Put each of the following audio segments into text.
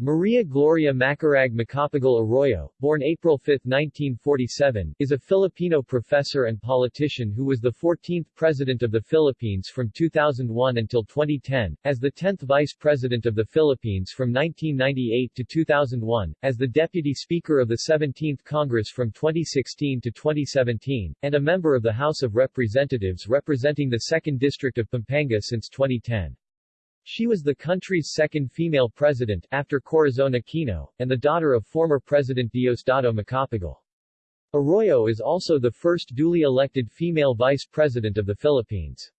Maria Gloria Macarag Macapagal Arroyo, born April 5, 1947, is a Filipino professor and politician who was the 14th President of the Philippines from 2001 until 2010, as the 10th Vice President of the Philippines from 1998 to 2001, as the Deputy Speaker of the 17th Congress from 2016 to 2017, and a member of the House of Representatives representing the 2nd District of Pampanga since 2010. She was the country's second female president, after Corazon Aquino, and the daughter of former President Diosdado Macapagal. Arroyo is also the first duly elected female vice president of the Philippines.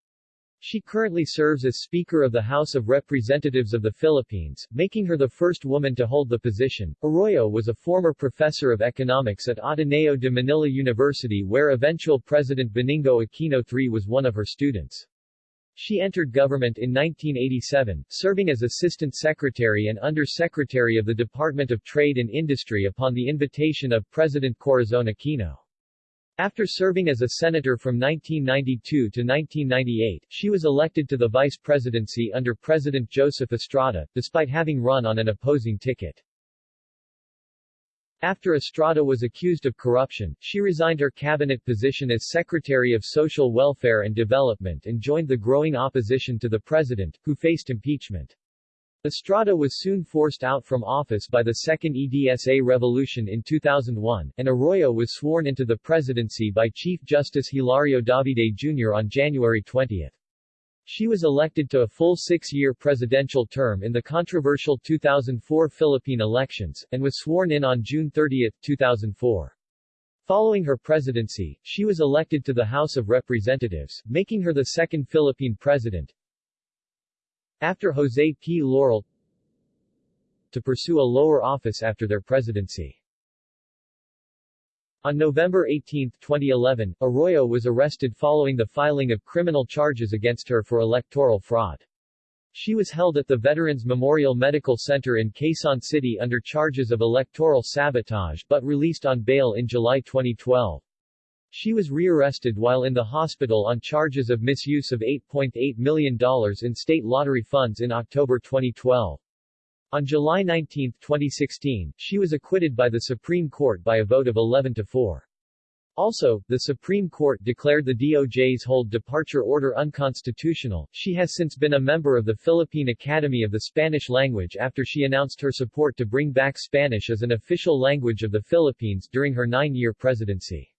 She currently serves as Speaker of the House of Representatives of the Philippines, making her the first woman to hold the position. Arroyo was a former professor of economics at Ateneo de Manila University where eventual President Benigno Aquino III was one of her students. She entered government in 1987, serving as Assistant Secretary and Under-Secretary of the Department of Trade and Industry upon the invitation of President Corazon Aquino. After serving as a senator from 1992 to 1998, she was elected to the vice presidency under President Joseph Estrada, despite having run on an opposing ticket. After Estrada was accused of corruption, she resigned her cabinet position as Secretary of Social Welfare and Development and joined the growing opposition to the president, who faced impeachment. Estrada was soon forced out from office by the Second EDSA revolution in 2001, and Arroyo was sworn into the presidency by Chief Justice Hilario Davide Jr. on January 20. She was elected to a full six-year presidential term in the controversial 2004 Philippine elections, and was sworn in on June 30, 2004. Following her presidency, she was elected to the House of Representatives, making her the second Philippine president, after Jose P. Laurel, to pursue a lower office after their presidency. On November 18, 2011, Arroyo was arrested following the filing of criminal charges against her for electoral fraud. She was held at the Veterans Memorial Medical Center in Quezon City under charges of electoral sabotage but released on bail in July 2012. She was rearrested while in the hospital on charges of misuse of $8.8 million in state lottery funds in October 2012. On July 19, 2016, she was acquitted by the Supreme Court by a vote of 11 to 4. Also, the Supreme Court declared the DOJ's hold departure order unconstitutional. She has since been a member of the Philippine Academy of the Spanish Language after she announced her support to bring back Spanish as an official language of the Philippines during her nine-year presidency.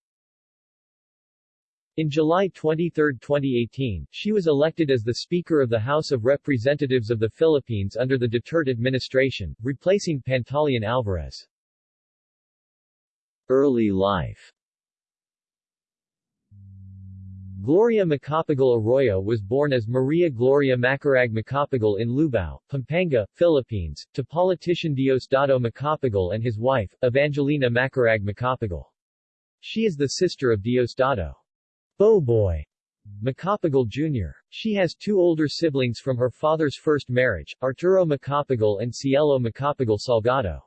In July 23, 2018, she was elected as the Speaker of the House of Representatives of the Philippines under the Duterte administration, replacing Pantaleon Alvarez. Early life Gloria Macapagal Arroyo was born as Maria Gloria Macarag Macapagal in Lubao, Pampanga, Philippines, to politician Diosdado Macapagal and his wife, Evangelina Macarag Macapagal. She is the sister of Diosdado. Boboy Macapagal Jr. She has two older siblings from her father's first marriage, Arturo Macapagal and Cielo Macapagal Salgado.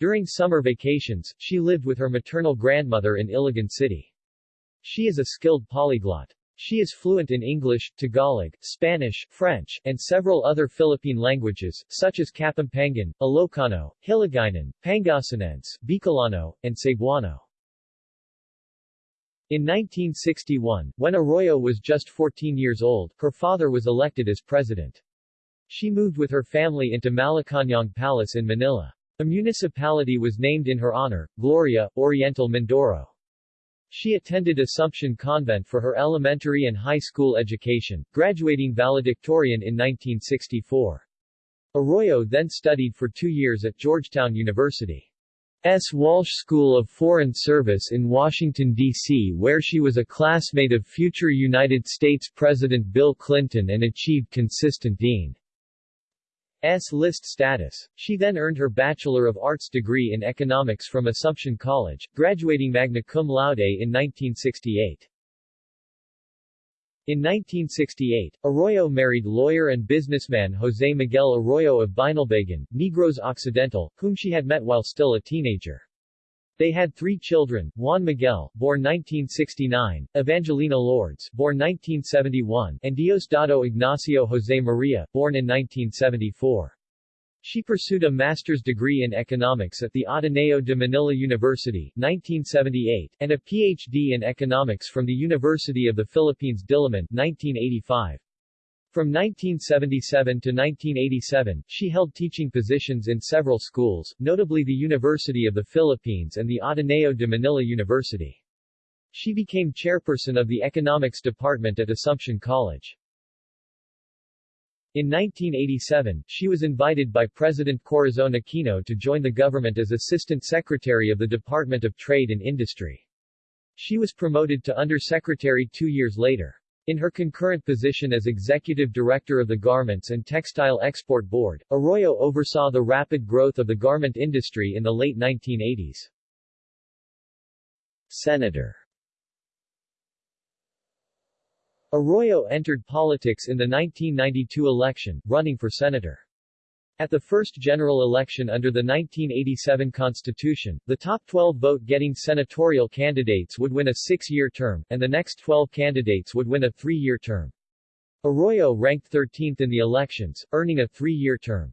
During summer vacations, she lived with her maternal grandmother in Iligan City. She is a skilled polyglot. She is fluent in English, Tagalog, Spanish, French, and several other Philippine languages, such as Kapampangan, Ilocano, Hiligaynon, Pangasinense, Bicolano, and Cebuano. In 1961, when Arroyo was just 14 years old, her father was elected as president. She moved with her family into Malacañang Palace in Manila. A municipality was named in her honor, Gloria, Oriental Mindoro. She attended Assumption Convent for her elementary and high school education, graduating valedictorian in 1964. Arroyo then studied for two years at Georgetown University. S. Walsh School of Foreign Service in Washington, D.C. where she was a classmate of future United States President Bill Clinton and achieved consistent Dean. S. list status. She then earned her Bachelor of Arts degree in Economics from Assumption College, graduating magna cum laude in 1968. In 1968, Arroyo married lawyer and businessman José Miguel Arroyo of Binalbagan, Negros Occidental, whom she had met while still a teenager. They had three children, Juan Miguel, born 1969, Evangelina Lourdes, born 1971, and Diosdado Ignacio José Maria, born in 1974. She pursued a master's degree in economics at the Ateneo de Manila University 1978, and a PhD in economics from the University of the Philippines Diliman 1985. From 1977 to 1987, she held teaching positions in several schools, notably the University of the Philippines and the Ateneo de Manila University. She became chairperson of the economics department at Assumption College. In 1987, she was invited by President Corazon Aquino to join the government as Assistant Secretary of the Department of Trade and Industry. She was promoted to Undersecretary two years later. In her concurrent position as Executive Director of the Garments and Textile Export Board, Arroyo oversaw the rapid growth of the garment industry in the late 1980s. Senator Arroyo entered politics in the 1992 election, running for senator. At the first general election under the 1987 Constitution, the top 12 vote-getting senatorial candidates would win a six-year term, and the next 12 candidates would win a three-year term. Arroyo ranked 13th in the elections, earning a three-year term.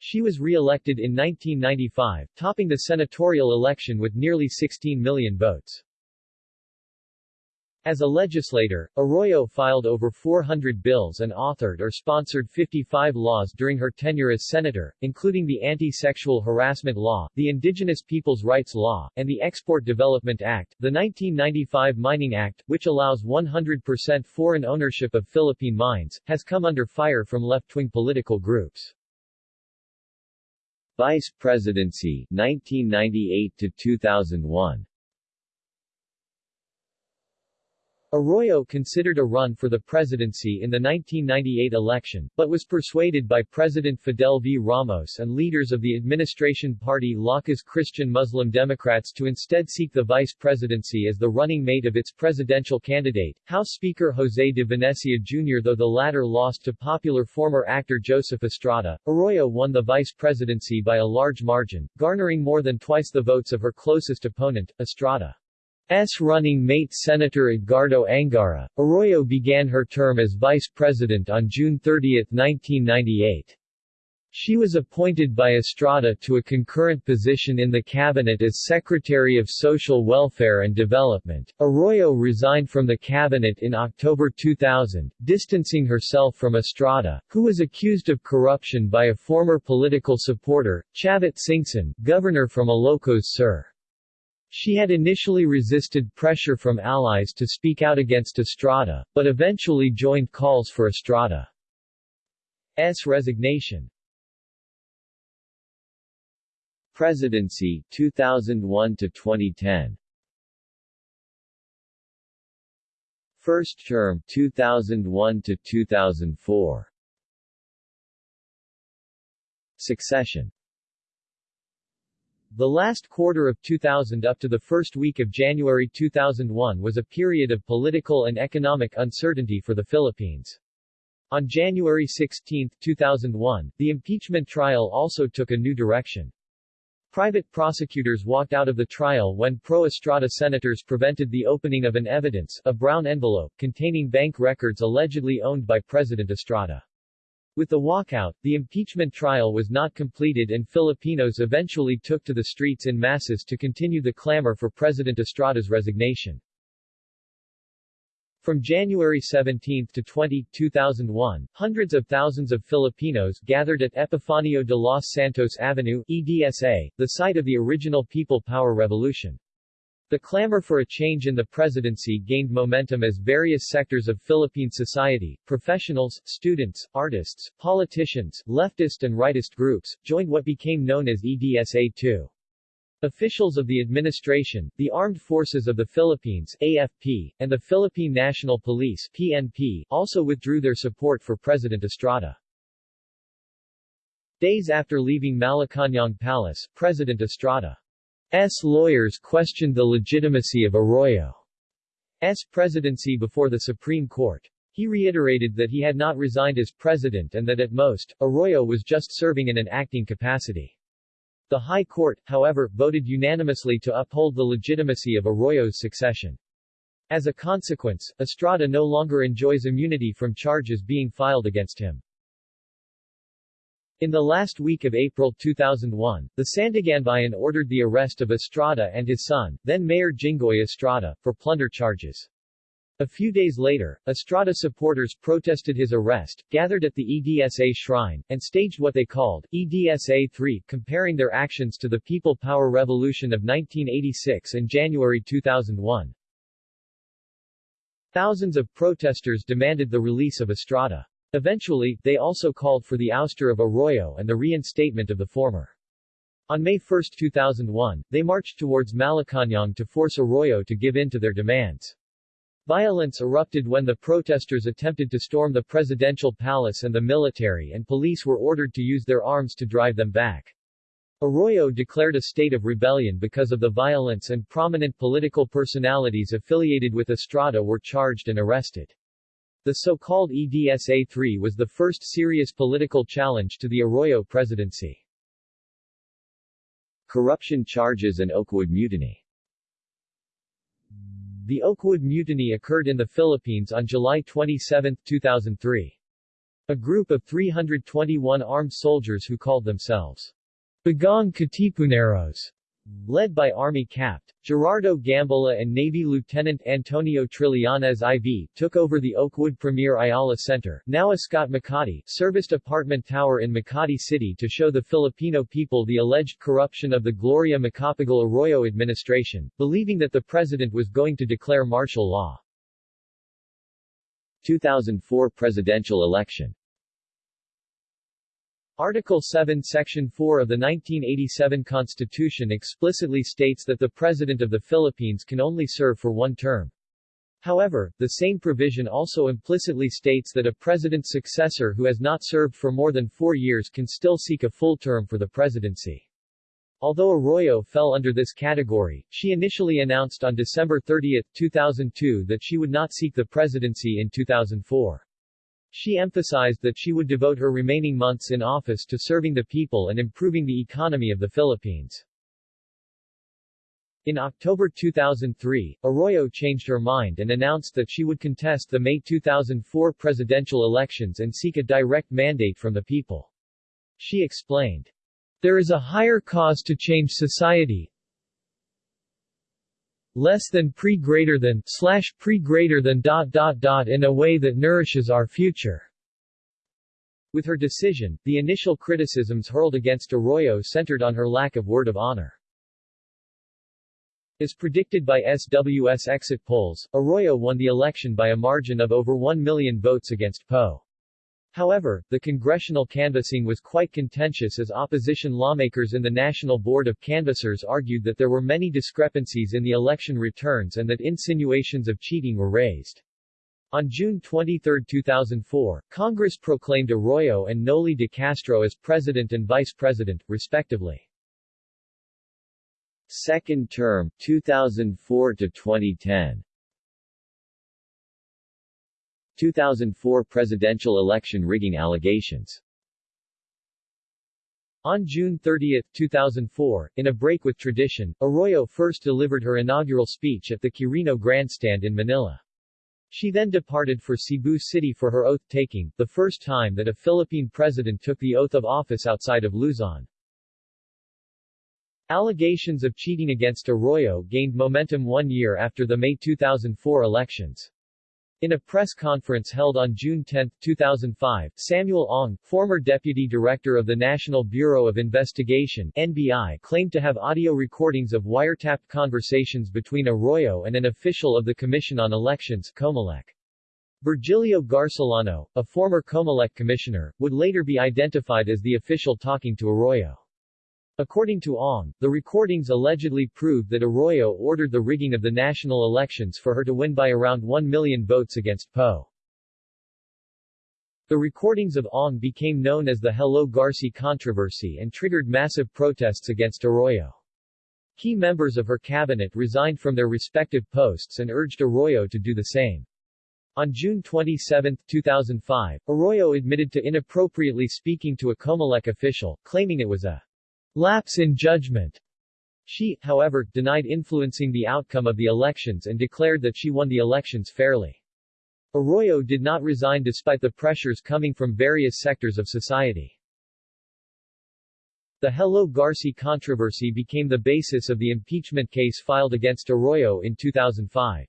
She was re-elected in 1995, topping the senatorial election with nearly 16 million votes. As a legislator, Arroyo filed over 400 bills and authored or sponsored 55 laws during her tenure as senator, including the Anti-Sexual Harassment Law, the Indigenous Peoples' Rights Law, and the Export Development Act, the 1995 Mining Act, which allows 100% foreign ownership of Philippine mines, has come under fire from left-wing political groups. Vice Presidency 1998 to 2001 Arroyo considered a run for the presidency in the 1998 election, but was persuaded by President Fidel V. Ramos and leaders of the administration party Lakas Christian Muslim Democrats to instead seek the vice presidency as the running mate of its presidential candidate, House Speaker José de Venecia Jr. Though the latter lost to popular former actor Joseph Estrada, Arroyo won the vice presidency by a large margin, garnering more than twice the votes of her closest opponent, Estrada. S running mate Senator Edgardo Angara. Arroyo began her term as vice president on June 30, 1998. She was appointed by Estrada to a concurrent position in the cabinet as Secretary of Social Welfare and Development. Arroyo resigned from the cabinet in October 2000, distancing herself from Estrada, who was accused of corruption by a former political supporter, Chavit Singson, governor from Ilocos Sur. She had initially resisted pressure from allies to speak out against Estrada, but eventually joined calls for Estrada's resignation. Presidency 2001 to 2010 First term 2001 to 2004 Succession the last quarter of 2000 up to the first week of January 2001 was a period of political and economic uncertainty for the Philippines. On January 16, 2001, the impeachment trial also took a new direction. Private prosecutors walked out of the trial when pro-Estrada senators prevented the opening of an evidence, a brown envelope, containing bank records allegedly owned by President Estrada. With the walkout, the impeachment trial was not completed and Filipinos eventually took to the streets in masses to continue the clamor for President Estrada's resignation. From January 17 to 20, 2001, hundreds of thousands of Filipinos gathered at Epifanio de los Santos Avenue, EDSA, the site of the original People Power Revolution. The clamor for a change in the presidency gained momentum as various sectors of Philippine society, professionals, students, artists, politicians, leftist and rightist groups, joined what became known as EDSA-2. Officials of the administration, the Armed Forces of the Philippines AFP, and the Philippine National Police PNP, also withdrew their support for President Estrada. Days after leaving Malacañang Palace, President Estrada S. lawyers questioned the legitimacy of Arroyo's presidency before the Supreme Court. He reiterated that he had not resigned as president and that at most, Arroyo was just serving in an acting capacity. The High Court, however, voted unanimously to uphold the legitimacy of Arroyo's succession. As a consequence, Estrada no longer enjoys immunity from charges being filed against him. In the last week of April 2001, the Sandiganbayan ordered the arrest of Estrada and his son, then Mayor Jinggoy Estrada, for plunder charges. A few days later, Estrada supporters protested his arrest, gathered at the EDSA shrine, and staged what they called EDSA 3, comparing their actions to the People Power Revolution of 1986 and January 2001. Thousands of protesters demanded the release of Estrada. Eventually, they also called for the ouster of Arroyo and the reinstatement of the former. On May 1, 2001, they marched towards Malacañang to force Arroyo to give in to their demands. Violence erupted when the protesters attempted to storm the presidential palace and the military and police were ordered to use their arms to drive them back. Arroyo declared a state of rebellion because of the violence and prominent political personalities affiliated with Estrada were charged and arrested. The so-called EDSA-3 was the first serious political challenge to the Arroyo presidency. Corruption charges and Oakwood Mutiny the Oakwood Mutiny occurred in the Philippines on July 27, 2003. A group of 321 armed soldiers who called themselves Bagong Katipuneros led by Army Capt. Gerardo Gambala and Navy Lieutenant Antonio Trillanes IV, took over the Oakwood Premier Ayala Center, now Ascott Makati, serviced apartment tower in Makati City to show the Filipino people the alleged corruption of the Gloria Macapagal Arroyo administration, believing that the president was going to declare martial law. 2004 presidential election Article 7 Section 4 of the 1987 Constitution explicitly states that the President of the Philippines can only serve for one term. However, the same provision also implicitly states that a president's successor who has not served for more than four years can still seek a full term for the presidency. Although Arroyo fell under this category, she initially announced on December 30, 2002 that she would not seek the presidency in 2004. She emphasized that she would devote her remaining months in office to serving the people and improving the economy of the Philippines. In October 2003, Arroyo changed her mind and announced that she would contest the May 2004 presidential elections and seek a direct mandate from the people. She explained, There is a higher cause to change society, less than pre greater than slash pre greater than dot dot dot in a way that nourishes our future. With her decision, the initial criticisms hurled against Arroyo centered on her lack of word of honor. As predicted by SWS exit polls, Arroyo won the election by a margin of over 1 million votes against Poe. However, the congressional canvassing was quite contentious as opposition lawmakers in the National Board of Canvassers argued that there were many discrepancies in the election returns and that insinuations of cheating were raised. On June 23, 2004, Congress proclaimed Arroyo and Noli de Castro as president and vice president, respectively. Second term, 2004 to 2010 2004 presidential election rigging allegations on June 30, 2004, in a break with tradition, Arroyo first delivered her inaugural speech at the Quirino Grandstand in Manila. She then departed for Cebu City for her oath-taking, the first time that a Philippine president took the oath of office outside of Luzon. Allegations of cheating against Arroyo gained momentum one year after the May 2004 elections. In a press conference held on June 10, 2005, Samuel Ong, former deputy director of the National Bureau of Investigation NBI, claimed to have audio recordings of wiretapped conversations between Arroyo and an official of the Commission on Elections Comelec. Virgilio Garcillano, a former Comelec commissioner, would later be identified as the official talking to Arroyo. According to Ong, the recordings allegedly prove that Arroyo ordered the rigging of the national elections for her to win by around 1 million votes against Poe. The recordings of Ong became known as the Hello Garci controversy and triggered massive protests against Arroyo. Key members of her cabinet resigned from their respective posts and urged Arroyo to do the same. On June 27, 2005, Arroyo admitted to inappropriately speaking to a Comelec official, claiming it was a lapse in judgment. She, however, denied influencing the outcome of the elections and declared that she won the elections fairly. Arroyo did not resign despite the pressures coming from various sectors of society. The Hello Garci controversy became the basis of the impeachment case filed against Arroyo in 2005.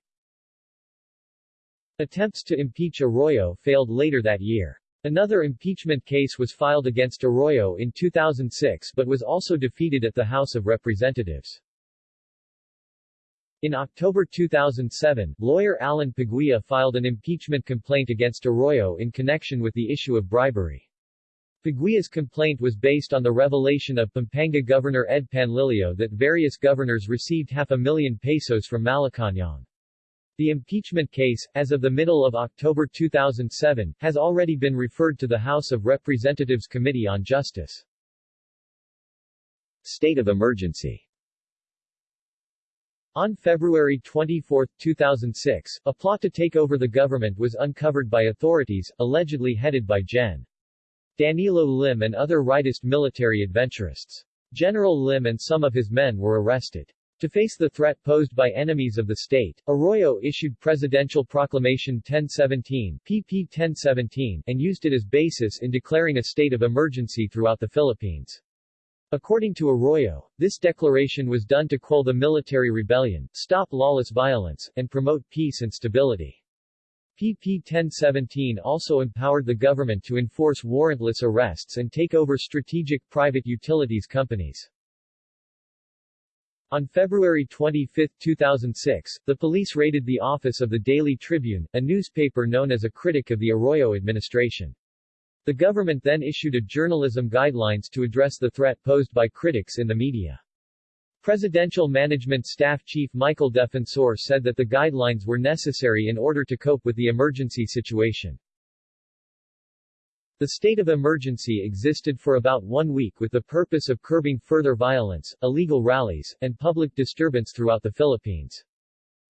Attempts to impeach Arroyo failed later that year. Another impeachment case was filed against Arroyo in 2006 but was also defeated at the House of Representatives. In October 2007, lawyer Alan Paguia filed an impeachment complaint against Arroyo in connection with the issue of bribery. Paguia's complaint was based on the revelation of Pampanga Governor Ed Panlilio that various governors received half a million pesos from Malacañang. The impeachment case, as of the middle of October 2007, has already been referred to the House of Representatives Committee on Justice. State of emergency on February 24, 2006, a plot to take over the government was uncovered by authorities, allegedly headed by Gen. Danilo Lim and other rightist military adventurists. General Lim and some of his men were arrested. To face the threat posed by enemies of the state, Arroyo issued Presidential Proclamation 1017 PP 1017 and used it as basis in declaring a state of emergency throughout the Philippines. According to Arroyo, this declaration was done to quell the military rebellion, stop lawless violence, and promote peace and stability. PP 1017 also empowered the government to enforce warrantless arrests and take over strategic private utilities companies. On February 25, 2006, the police raided the office of the Daily Tribune, a newspaper known as a critic of the Arroyo administration. The government then issued a journalism guidelines to address the threat posed by critics in the media. Presidential Management Staff Chief Michael Defensor said that the guidelines were necessary in order to cope with the emergency situation. The state of emergency existed for about one week with the purpose of curbing further violence, illegal rallies, and public disturbance throughout the Philippines.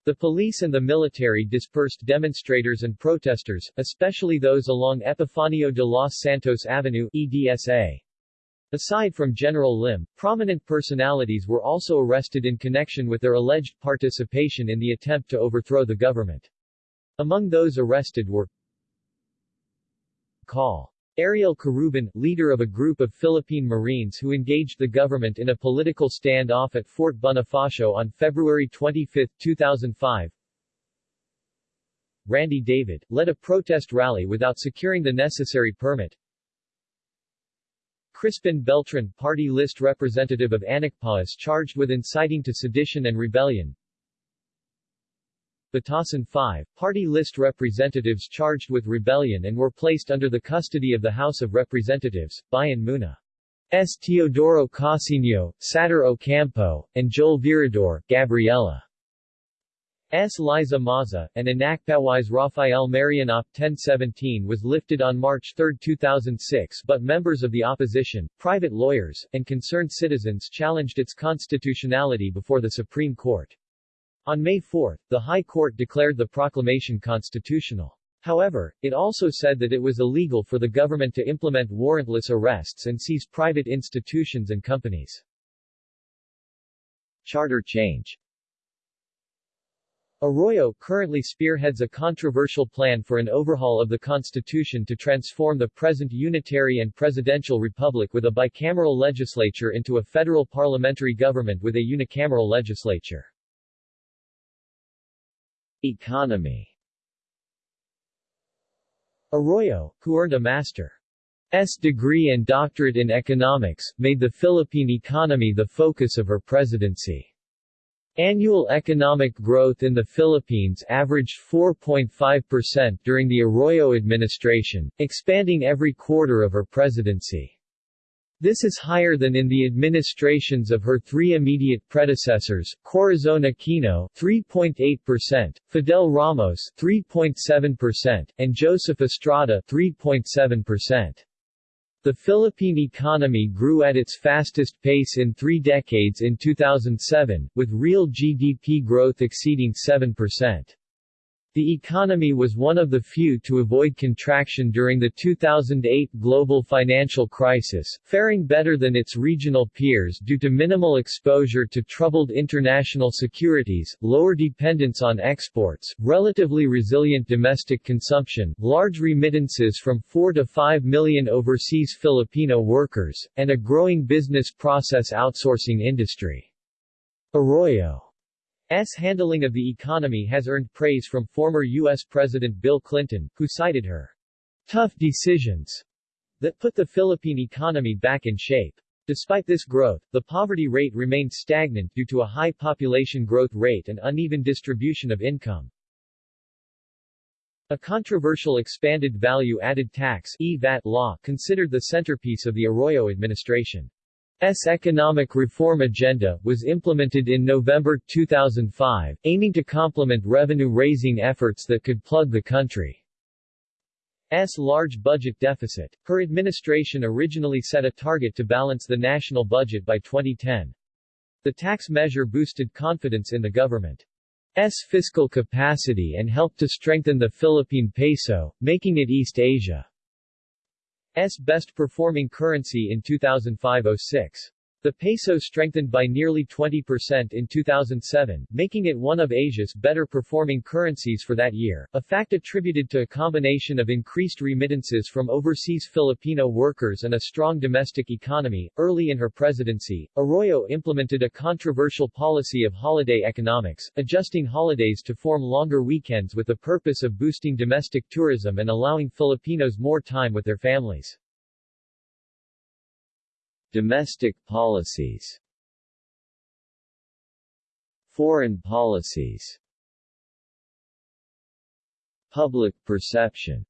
The police and the military dispersed demonstrators and protesters, especially those along Epifanio de los Santos Avenue EDSA. Aside from General Lim, prominent personalities were also arrested in connection with their alleged participation in the attempt to overthrow the government. Among those arrested were Col. Ariel Querubin, leader of a group of Philippine Marines who engaged the government in a political standoff at Fort Bonifacio on February 25, 2005. Randy David, led a protest rally without securing the necessary permit. Crispin Beltran, party list representative of Anakpawis charged with inciting to sedition and rebellion. Batasan 5, party list representatives charged with rebellion and were placed under the custody of the House of Representatives, Bayan Muna. S. Teodoro Casino, Satur Ocampo, and Joel Virador, Gabriela. S. Liza Maza, and Anakpawis Rafael Marian Op 1017 was lifted on March 3, 2006 but members of the opposition, private lawyers, and concerned citizens challenged its constitutionality before the Supreme Court. On May 4, the High Court declared the proclamation constitutional. However, it also said that it was illegal for the government to implement warrantless arrests and seize private institutions and companies. Charter change Arroyo currently spearheads a controversial plan for an overhaul of the Constitution to transform the present unitary and presidential republic with a bicameral legislature into a federal parliamentary government with a unicameral legislature. Economy Arroyo, who earned a master's degree and doctorate in economics, made the Philippine economy the focus of her presidency. Annual economic growth in the Philippines averaged 4.5% during the Arroyo administration, expanding every quarter of her presidency. This is higher than in the administrations of her three immediate predecessors, Corazon Aquino 3.8%, Fidel Ramos 3.7%, and Joseph Estrada 3.7%. The Philippine economy grew at its fastest pace in three decades in 2007, with real GDP growth exceeding 7%. The economy was one of the few to avoid contraction during the 2008 global financial crisis, faring better than its regional peers due to minimal exposure to troubled international securities, lower dependence on exports, relatively resilient domestic consumption, large remittances from 4 to 5 million overseas Filipino workers, and a growing business process outsourcing industry. Arroyo S. handling of the economy has earned praise from former U.S. President Bill Clinton, who cited her tough decisions that put the Philippine economy back in shape. Despite this growth, the poverty rate remained stagnant due to a high population growth rate and uneven distribution of income. A controversial expanded value-added tax law considered the centerpiece of the Arroyo administration. S economic reform agenda, was implemented in November 2005, aiming to complement revenue-raising efforts that could plug the country's large budget deficit. Her administration originally set a target to balance the national budget by 2010. The tax measure boosted confidence in the government's fiscal capacity and helped to strengthen the Philippine peso, making it East Asia S best-performing currency in 2005-06. The peso strengthened by nearly 20% in 2007, making it one of Asia's better-performing currencies for that year, a fact attributed to a combination of increased remittances from overseas Filipino workers and a strong domestic economy. Early in her presidency, Arroyo implemented a controversial policy of holiday economics, adjusting holidays to form longer weekends with the purpose of boosting domestic tourism and allowing Filipinos more time with their families. Domestic policies Foreign policies Public perception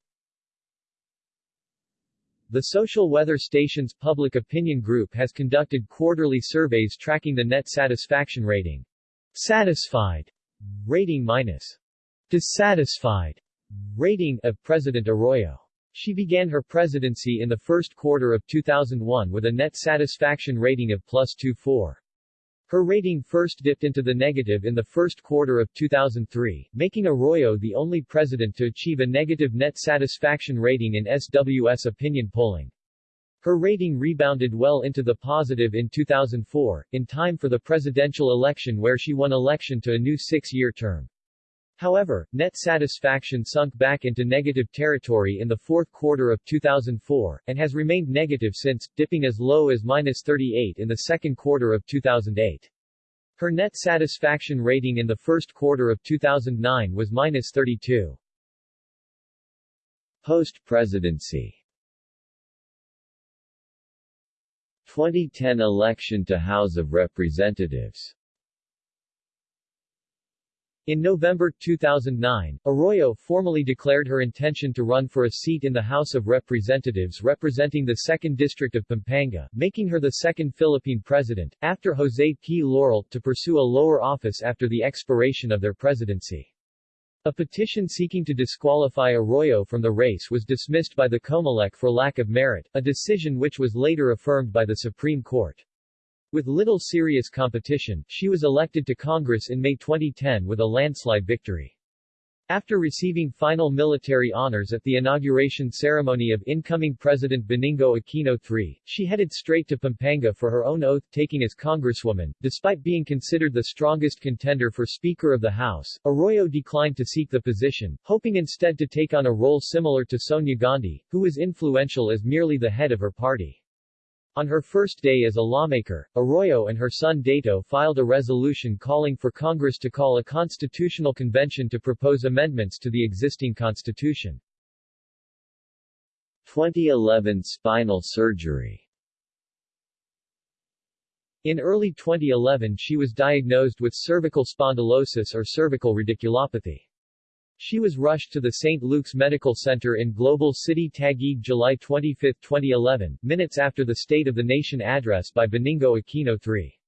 The Social Weather Station's Public Opinion Group has conducted quarterly surveys tracking the net satisfaction rating. Satisfied rating minus dissatisfied rating of President Arroyo. She began her presidency in the first quarter of 2001 with a net satisfaction rating of plus 24. Her rating first dipped into the negative in the first quarter of 2003, making Arroyo the only president to achieve a negative net satisfaction rating in SWS opinion polling. Her rating rebounded well into the positive in 2004, in time for the presidential election where she won election to a new six-year term. However, net satisfaction sunk back into negative territory in the fourth quarter of 2004, and has remained negative since, dipping as low as minus 38 in the second quarter of 2008. Her net satisfaction rating in the first quarter of 2009 was minus 32. Post-presidency 2010 election to House of Representatives in November 2009, Arroyo formally declared her intention to run for a seat in the House of Representatives representing the 2nd District of Pampanga, making her the second Philippine president, after Jose P. Laurel, to pursue a lower office after the expiration of their presidency. A petition seeking to disqualify Arroyo from the race was dismissed by the Comelec for lack of merit, a decision which was later affirmed by the Supreme Court. With little serious competition, she was elected to Congress in May 2010 with a landslide victory. After receiving final military honors at the inauguration ceremony of incoming President Benigno Aquino III, she headed straight to Pampanga for her own oath-taking as Congresswoman. Despite being considered the strongest contender for Speaker of the House, Arroyo declined to seek the position, hoping instead to take on a role similar to Sonia Gandhi, who was influential as merely the head of her party. On her first day as a lawmaker, Arroyo and her son Dato filed a resolution calling for Congress to call a constitutional convention to propose amendments to the existing constitution. 2011 spinal surgery In early 2011 she was diagnosed with cervical spondylosis or cervical radiculopathy. She was rushed to the St. Luke's Medical Center in Global City Taguig July 25, 2011, minutes after the State of the Nation address by Benigno Aquino III.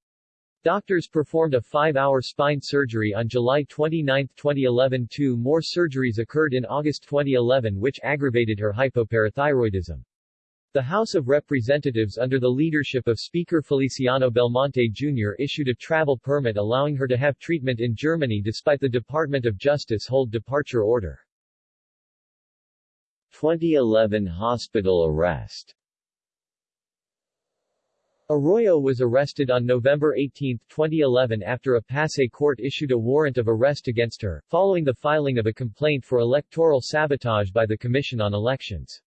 Doctors performed a five-hour spine surgery on July 29, 2011 Two more surgeries occurred in August 2011 which aggravated her hypoparathyroidism. The House of Representatives under the leadership of Speaker Feliciano Belmonte Jr. issued a travel permit allowing her to have treatment in Germany despite the Department of Justice hold departure order. 2011 hospital arrest Arroyo was arrested on November 18, 2011 after a Pasay court issued a warrant of arrest against her, following the filing of a complaint for electoral sabotage by the Commission on Elections.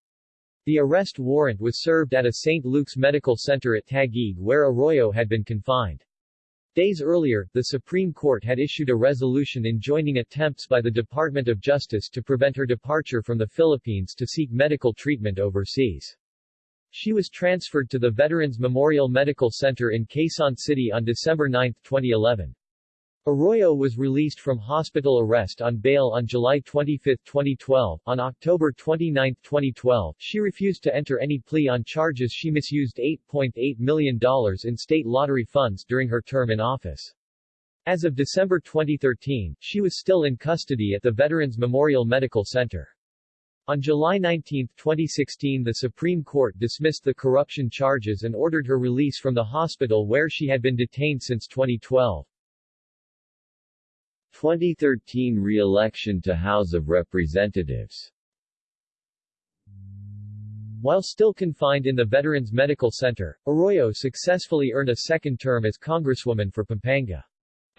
The arrest warrant was served at a St. Luke's Medical Center at Taguig where Arroyo had been confined. Days earlier, the Supreme Court had issued a resolution enjoining attempts by the Department of Justice to prevent her departure from the Philippines to seek medical treatment overseas. She was transferred to the Veterans Memorial Medical Center in Quezon City on December 9, 2011. Arroyo was released from hospital arrest on bail on July 25, 2012. On October 29, 2012, she refused to enter any plea on charges she misused $8.8 million in state lottery funds during her term in office. As of December 2013, she was still in custody at the Veterans Memorial Medical Center. On July 19, 2016 the Supreme Court dismissed the corruption charges and ordered her release from the hospital where she had been detained since 2012. 2013 re-election to House of Representatives While still confined in the Veterans Medical Center, Arroyo successfully earned a second term as Congresswoman for Pampanga.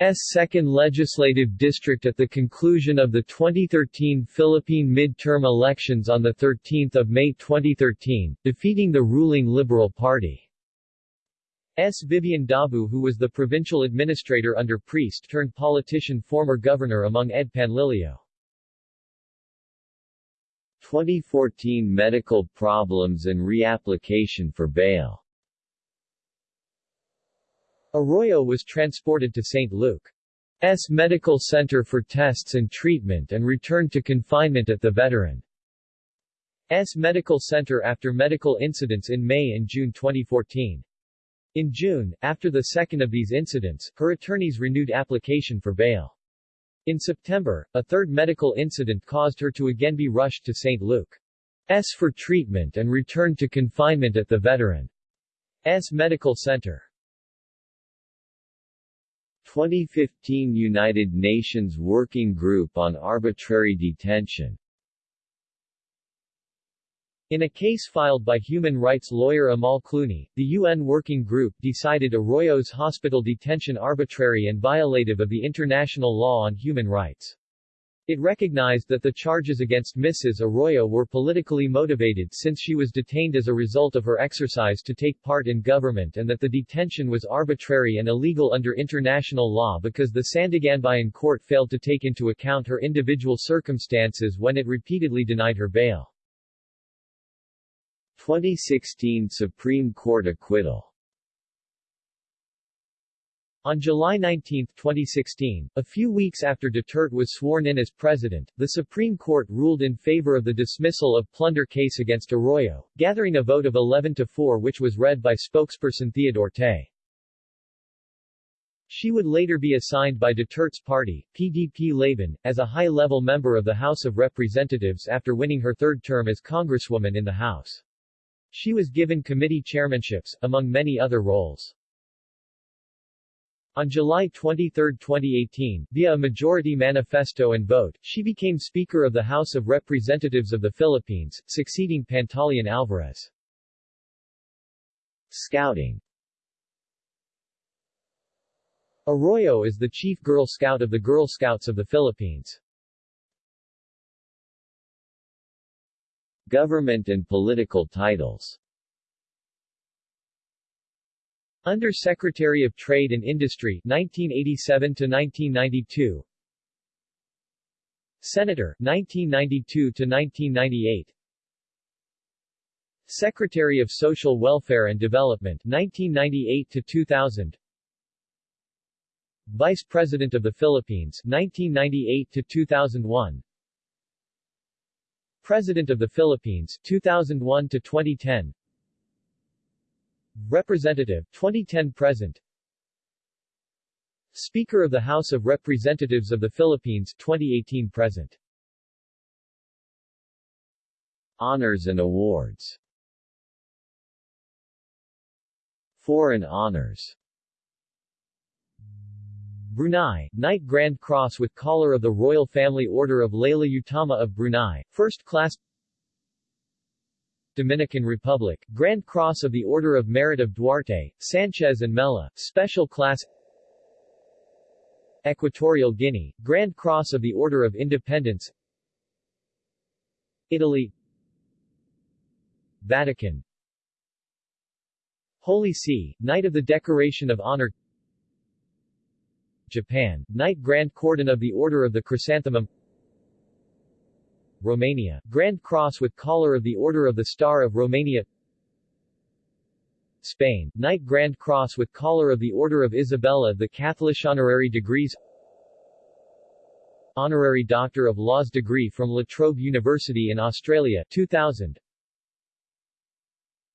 S. second legislative district at the conclusion of the 2013 Philippine midterm elections on 13 May 2013, defeating the ruling Liberal Party. S. Vivian Dabu who was the provincial administrator under priest-turned-politician former governor among Ed Panlilio. 2014 medical problems and reapplication for bail Arroyo was transported to St. Luke's Medical Center for tests and treatment and returned to confinement at the Veterans Medical Center after medical incidents in May and June 2014. In June, after the second of these incidents, her attorneys renewed application for bail. In September, a third medical incident caused her to again be rushed to St. Luke's for treatment and returned to confinement at the Veterans Medical Center. 2015 United Nations Working Group on Arbitrary Detention in a case filed by human rights lawyer Amal Clooney, the UN Working Group decided Arroyo's hospital detention arbitrary and violative of the international law on human rights. It recognized that the charges against Mrs. Arroyo were politically motivated since she was detained as a result of her exercise to take part in government and that the detention was arbitrary and illegal under international law because the Sandiganbayan court failed to take into account her individual circumstances when it repeatedly denied her bail. 2016 Supreme Court acquittal on July 19, 2016, a few weeks after Duterte was sworn in as president, the Supreme Court ruled in favor of the dismissal of plunder case against Arroyo, gathering a vote of 11 to 4 which was read by spokesperson Theodore Te. She would later be assigned by Duterte's party, PDP Laban, as a high-level member of the House of Representatives after winning her third term as Congresswoman in the House. She was given committee chairmanships, among many other roles. On July 23, 2018, via a majority manifesto and vote, she became Speaker of the House of Representatives of the Philippines, succeeding Pantaleon Alvarez. Scouting Arroyo is the chief Girl Scout of the Girl Scouts of the Philippines. Government and political titles. Under Secretary of Trade and Industry 1987 to 1992 Senator 1992 to 1998 Secretary of Social Welfare and Development 1998 to 2000 Vice President of the Philippines 1998 to 2001 President of the Philippines 2001 to 2010 Representative 2010 present. Speaker of the House of Representatives of the Philippines 2018 present. Honors and awards. Foreign honors. Brunei, Knight Grand Cross with Collar of the Royal Family Order of Laila Utama of Brunei, First Class Dominican Republic, Grand Cross of the Order of Merit of Duarte, Sanchez and Mella, Special Class Equatorial Guinea, Grand Cross of the Order of Independence Italy Vatican Holy See, Knight of the Decoration of Honor Japan, Knight Grand Cordon of the Order of the Chrysanthemum Romania, Grand Cross with Collar of the Order of the Star of Romania Spain, Knight Grand Cross with Collar of the Order of Isabella the Catholic Honorary Degrees Honorary Doctor of Laws degree from La Trobe University in Australia 2000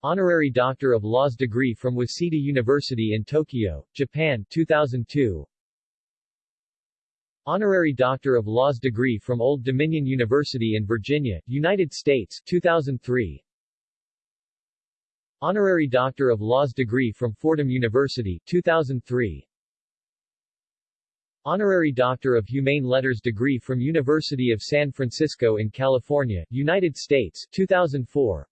Honorary Doctor of Laws degree from Waseda University in Tokyo, Japan 2002 Honorary Doctor of Laws degree from Old Dominion University in Virginia, United States 2003 Honorary Doctor of Laws degree from Fordham University 2003 Honorary Doctor of Humane Letters degree from University of San Francisco in California, United States 2004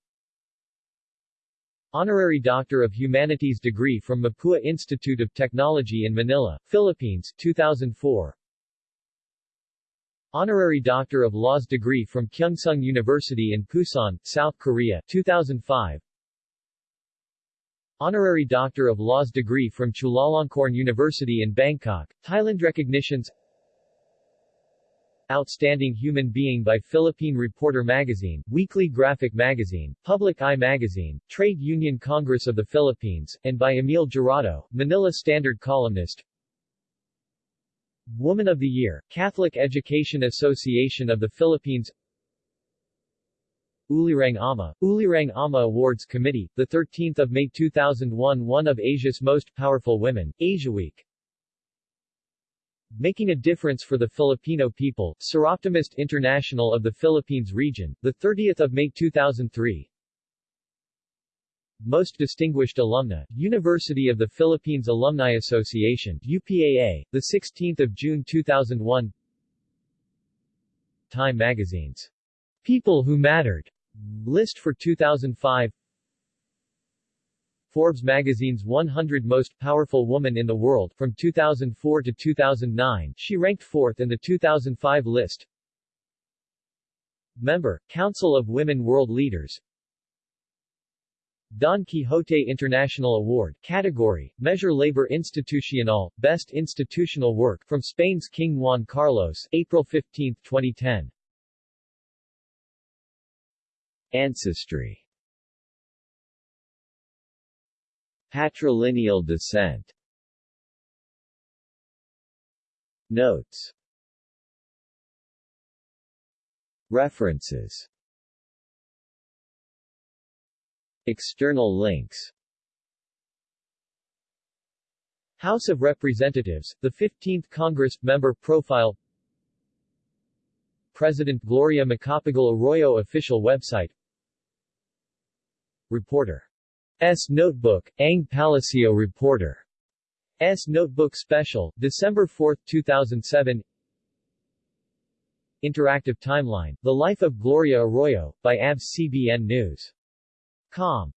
Honorary Doctor of Humanities degree from Mapua Institute of Technology in Manila, Philippines 2004 Honorary Doctor of Laws degree from Kyungsung University in Pusan, South Korea 2005 Honorary Doctor of Laws degree from Chulalongkorn University in Bangkok, Thailand Recognitions. Outstanding Human Being by Philippine Reporter Magazine, Weekly Graphic Magazine, Public Eye Magazine, Trade Union Congress of the Philippines, and by Emil Jurado, Manila Standard columnist Woman of the Year, Catholic Education Association of the Philippines Ulirang Ama, Ulirang Ama Awards Committee, 13 May 2001 One of Asia's Most Powerful Women, Asia Week. Making a Difference for the Filipino People, Soroptimist International of the Philippines Region, 30 May 2003 most Distinguished Alumna, University of the Philippines Alumni Association UPAA, 16 June 2001 Time Magazine's People Who Mattered list for 2005 Forbes magazine's 100 Most Powerful Woman in the World from 2004 to 2009 she ranked fourth in the 2005 list. Member, Council of Women World Leaders Don Quixote International Award category, Mejor Labor Institucional, Best Institutional Work from Spain's King Juan Carlos, April 15, 2010. Ancestry. Patrilineal descent. Notes. References External links House of Representatives, the 15th Congress, Member Profile President Gloria Macapagal Arroyo Official Website Reporter. S. Notebook, Ang Palacio Reporter. S. Notebook Special, December 4, 2007 Interactive Timeline, The Life of Gloria Arroyo, by ABS-CBN News Com